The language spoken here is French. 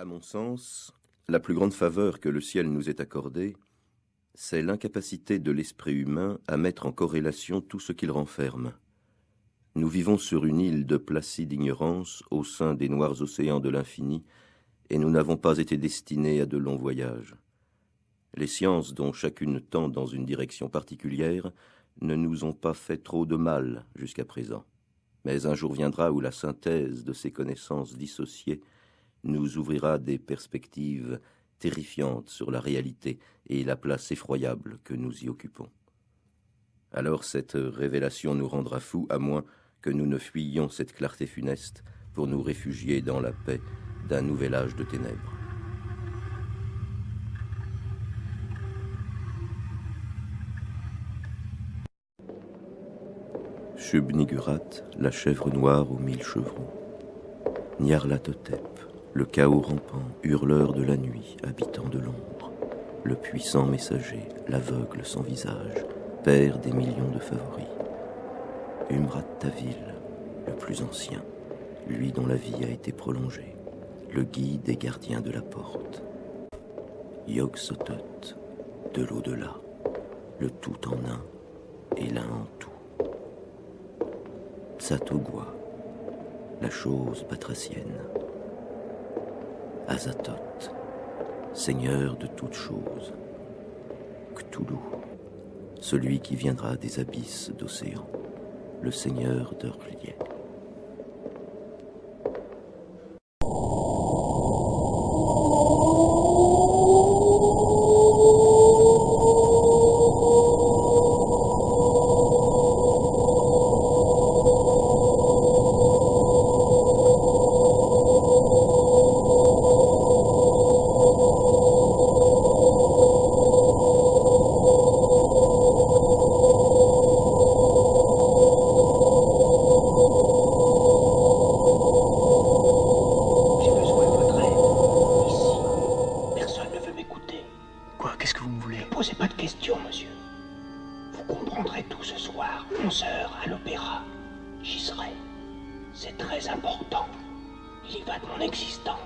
À mon sens, la plus grande faveur que le ciel nous ait accordée, c'est l'incapacité de l'esprit humain à mettre en corrélation tout ce qu'il renferme. Nous vivons sur une île de placide ignorance au sein des noirs océans de l'infini, et nous n'avons pas été destinés à de longs voyages. Les sciences, dont chacune tend dans une direction particulière, ne nous ont pas fait trop de mal jusqu'à présent. Mais un jour viendra où la synthèse de ces connaissances dissociées nous ouvrira des perspectives terrifiantes sur la réalité et la place effroyable que nous y occupons. Alors cette révélation nous rendra fous, à moins que nous ne fuyions cette clarté funeste pour nous réfugier dans la paix d'un nouvel âge de ténèbres. Shub-Nigurat, la chèvre noire aux mille chevrons. Nyarlathotep, le chaos rampant, hurleur de la nuit, habitant de l'ombre. Le puissant messager, l'aveugle sans visage, père des millions de favoris. Umrat Tavil, le plus ancien, lui dont la vie a été prolongée, le guide et gardien de la porte. Yog Sotot, de l'au-delà, le tout en un et l'un en tout. Tsatogwa, la chose batracienne. Azatoth, seigneur de toutes choses. Cthulhu, celui qui viendra des abysses d'océan, le seigneur d'Urlier. Posez pas de questions, monsieur. Vous comprendrez tout ce soir, 11 heures à l'opéra. J'y serai. C'est très important. Il y va de mon existence.